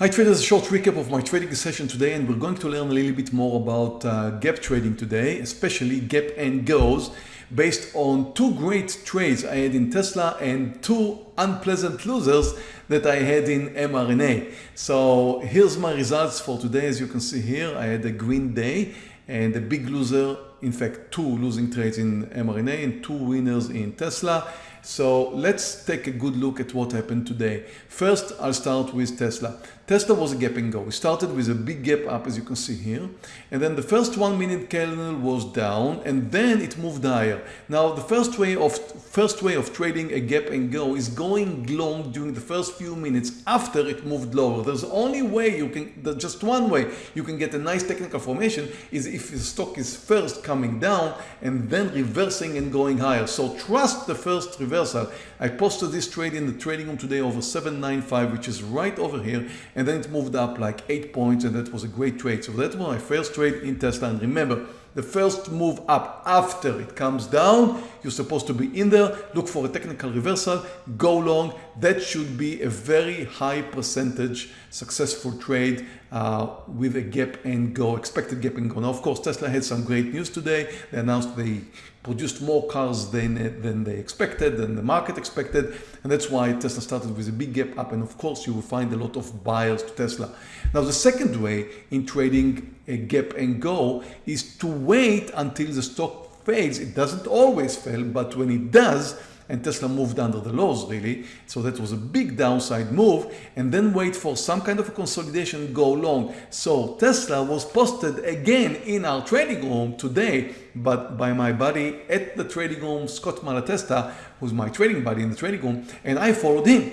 Hi traders, a short recap of my trading session today and we're going to learn a little bit more about uh, gap trading today, especially gap and goes based on two great trades I had in Tesla and two unpleasant losers that I had in mRNA. So here's my results for today. As you can see here, I had a green day and a big loser, in fact, two losing trades in mRNA and two winners in Tesla. So let's take a good look at what happened today. First, I'll start with Tesla. Tesla was a gap and go. We started with a big gap up as you can see here. And then the first one minute candle was down and then it moved higher. Now the first way of first way of trading a gap and go is going long during the first few minutes after it moved lower. There's only way you can, just one way you can get a nice technical formation is if the stock is first coming down and then reversing and going higher. So trust the first reversal. I posted this trade in the trading room today over 795 which is right over here and then it moved up like 8 points and that was a great trade. So that was my first trade in Tesla and remember the first move up after it comes down you're supposed to be in there look for a technical reversal go long that should be a very high percentage successful trade uh, with a gap and go expected gap and go now of course Tesla had some great news today they announced they produced more cars than, than they expected, than the market expected. And that's why Tesla started with a big gap up. And of course, you will find a lot of buyers to Tesla. Now, the second way in trading a gap and go is to wait until the stock fails. It doesn't always fail, but when it does, and Tesla moved under the lows really. So that was a big downside move and then wait for some kind of a consolidation go long. So Tesla was posted again in our trading room today but by my buddy at the trading room, Scott Malatesta, who's my trading buddy in the trading room and I followed him.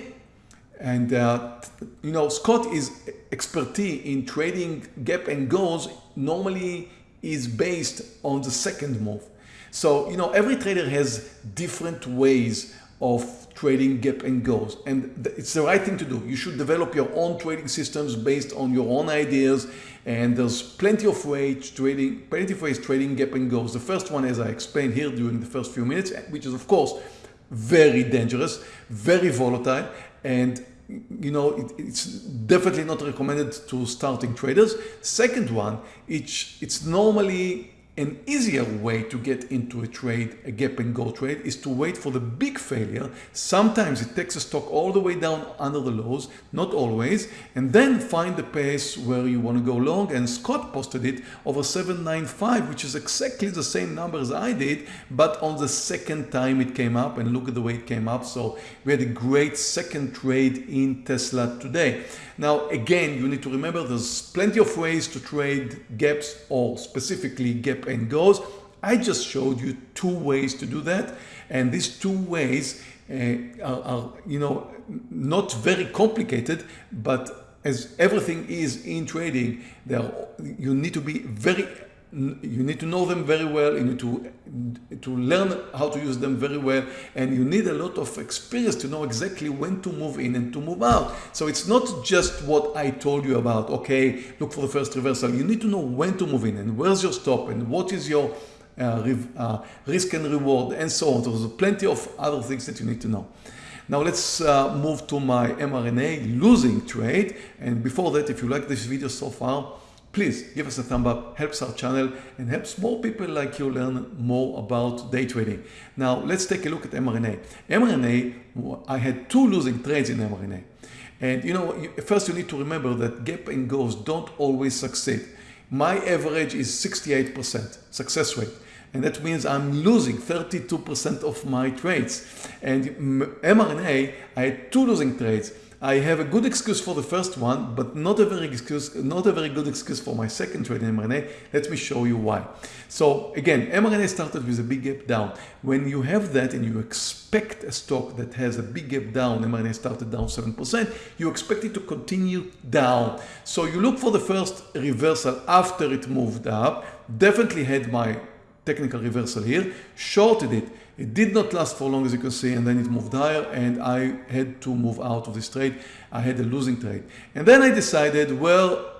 And uh, you know, Scott is expertise in trading gap and goes normally is based on the second move. So, you know, every trader has different ways of trading gap and goes and it's the right thing to do. You should develop your own trading systems based on your own ideas and there's plenty of ways trading, plenty of ways trading gap and goes. The first one as I explained here during the first few minutes, which is of course very dangerous, very volatile and you know, it, it's definitely not recommended to starting traders. Second one, it's, it's normally an easier way to get into a trade, a gap and go trade, is to wait for the big failure. Sometimes it takes a stock all the way down under the lows, not always, and then find the pace where you want to go long. And Scott posted it over 795, which is exactly the same number as I did, but on the second time it came up and look at the way it came up. So we had a great second trade in Tesla today. Now, again, you need to remember there's plenty of ways to trade gaps or specifically gap and goes. I just showed you two ways to do that. And these two ways uh, are, are, you know, not very complicated, but as everything is in trading, there you need to be very you need to know them very well you need to to learn how to use them very well and you need a lot of experience to know exactly when to move in and to move out. So it's not just what I told you about okay look for the first reversal. You need to know when to move in and where's your stop and what is your uh, uh, risk and reward and so on. There's plenty of other things that you need to know. Now let's uh, move to my mRNA losing trade and before that if you like this video so far Please give us a thumb up, helps our channel and helps more people like you learn more about day trading. Now let's take a look at mRNA. mRNA, I had two losing trades in mRNA. And you know, first you need to remember that gap and goes don't always succeed. My average is 68% success rate. And that means I'm losing 32% of my trades. And mRNA, I had two losing trades. I have a good excuse for the first one, but not a very excuse, not a very good excuse for my second trade in mRNA. Let me show you why. So again, mRNA started with a big gap down. When you have that and you expect a stock that has a big gap down, mRNA started down 7%, you expect it to continue down. So you look for the first reversal after it moved up, definitely had my technical reversal here, shorted it. It did not last for long as you can see and then it moved higher and I had to move out of this trade. I had a losing trade. And then I decided, well,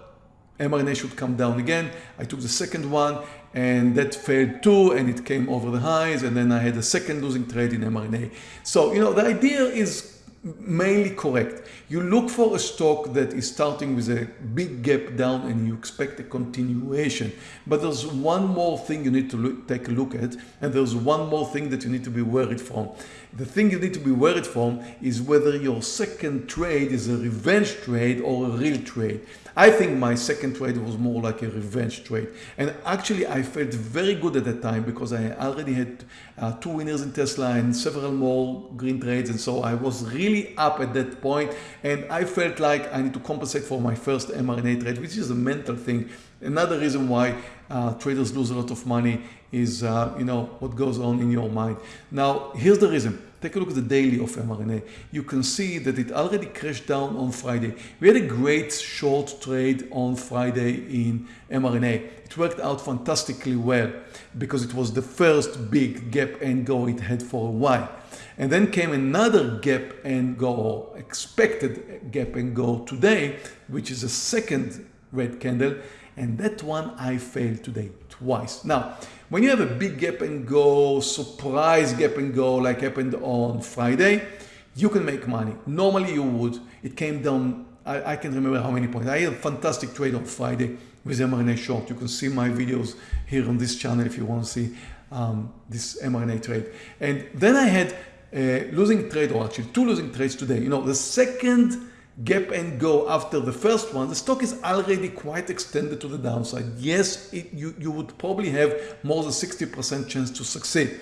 mRNA should come down again. I took the second one and that failed too and it came over the highs and then I had a second losing trade in mRNA. So, you know, the idea is mainly correct. You look for a stock that is starting with a big gap down and you expect a continuation. But there's one more thing you need to look, take a look at and there's one more thing that you need to be worried from. The thing you need to be worried from is whether your second trade is a revenge trade or a real trade. I think my second trade was more like a revenge trade. And actually I felt very good at that time because I already had uh, two winners in Tesla and several more green trades. And so I was really up at that point and I felt like I need to compensate for my first mRNA trade, which is a mental thing. Another reason why uh, traders lose a lot of money is, uh, you know, what goes on in your mind. Now, here's the reason. Take a look at the daily of mRNA. You can see that it already crashed down on Friday. We had a great short trade on Friday in mRNA. It worked out fantastically well because it was the first big gap and go it had for a while. And then came another gap and go or expected gap and go today, which is a second red candle. And that one I failed today twice. Now, when you have a big gap and go, surprise gap and go like happened on Friday, you can make money. Normally you would. It came down, I, I can remember how many points. I had a fantastic trade on Friday with mRNA short. You can see my videos here on this channel if you want to see um, this mRNA trade. And then I had a losing trade, or actually two losing trades today. You know, the second gap and go after the first one, the stock is already quite extended to the downside. Yes, it, you, you would probably have more than 60% chance to succeed.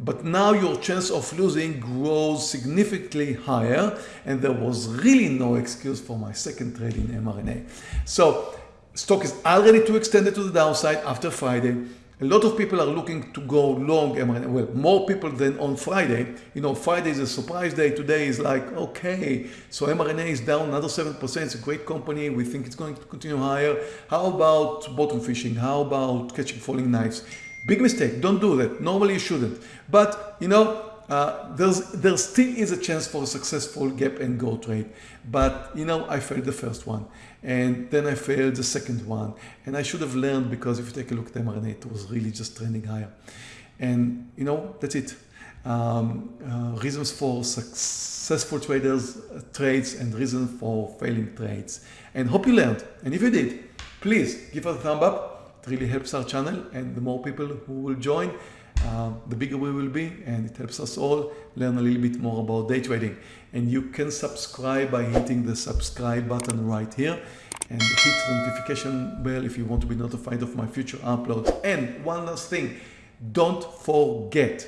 But now your chance of losing grows significantly higher and there was really no excuse for my second trade in mRNA. So stock is already too extended to the downside after Friday. A lot of people are looking to go long mRNA. Well, more people than on Friday. You know, Friday is a surprise day. Today is like, okay, so mRNA is down another 7%. It's a great company. We think it's going to continue higher. How about bottom fishing? How about catching falling knives? Big mistake. Don't do that. Normally you shouldn't. But, you know, uh, there's, there still is a chance for a successful gap and go trade. But, you know, I failed the first one and then I failed the second one. And I should have learned because if you take a look at mRNA, it was really just trending higher. And, you know, that's it. Um, uh, reasons for successful traders uh, trades and reasons for failing trades. And hope you learned. And if you did, please give us a thumb up. It really helps our channel and the more people who will join, uh, the bigger we will be and it helps us all learn a little bit more about day trading. And you can subscribe by hitting the subscribe button right here and hit the notification bell if you want to be notified of my future uploads. And one last thing don't forget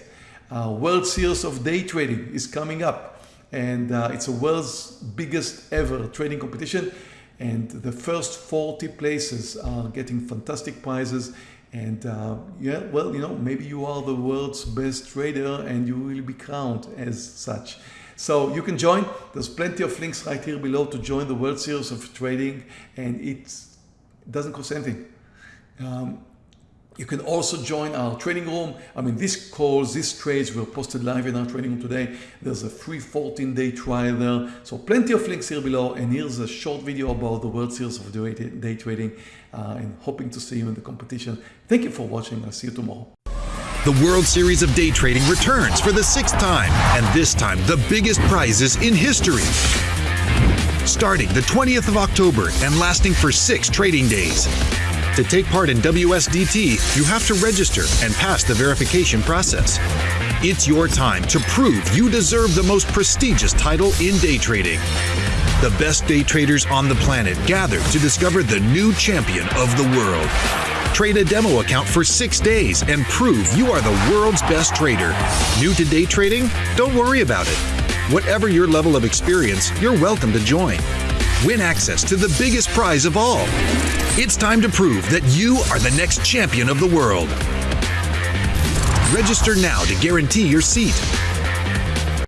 uh, World Series of Day Trading is coming up and uh, it's the world's biggest ever trading competition and the first 40 places are getting fantastic prizes and uh, yeah, well, you know, maybe you are the world's best trader and you will be crowned as such. So you can join. There's plenty of links right here below to join the World Series of Trading and it doesn't cost anything. Um, you can also join our trading room. I mean, these calls, these trades were posted live in our trading room today. There's a free 14 day trial there. So plenty of links here below. And here's a short video about the World Series of Day Trading uh, and hoping to see you in the competition. Thank you for watching. I'll see you tomorrow. The World Series of Day Trading returns for the sixth time, and this time the biggest prizes in history. Starting the 20th of October and lasting for six trading days. To take part in WSDT, you have to register and pass the verification process. It's your time to prove you deserve the most prestigious title in day trading. The best day traders on the planet gather to discover the new champion of the world. Trade a demo account for six days and prove you are the world's best trader. New to day trading? Don't worry about it. Whatever your level of experience, you're welcome to join. Win access to the biggest prize of all it's time to prove that you are the next champion of the world. Register now to guarantee your seat